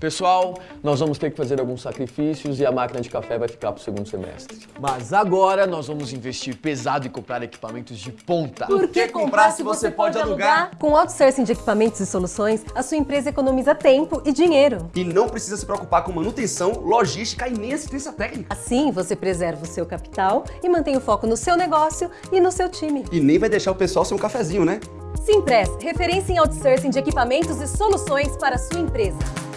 Pessoal, nós vamos ter que fazer alguns sacrifícios e a máquina de café vai ficar pro segundo semestre. Mas agora nós vamos investir pesado e comprar equipamentos de ponta. Por que comprar se você pode alugar? Com outsourcing de equipamentos e soluções, a sua empresa economiza tempo e dinheiro. E não precisa se preocupar com manutenção, logística e nem assistência técnica. Assim, você preserva o seu capital e mantém o foco no seu negócio e no seu time. E nem vai deixar o pessoal sem um cafezinho, né? Simpress, referência em outsourcing de equipamentos e soluções para a sua empresa.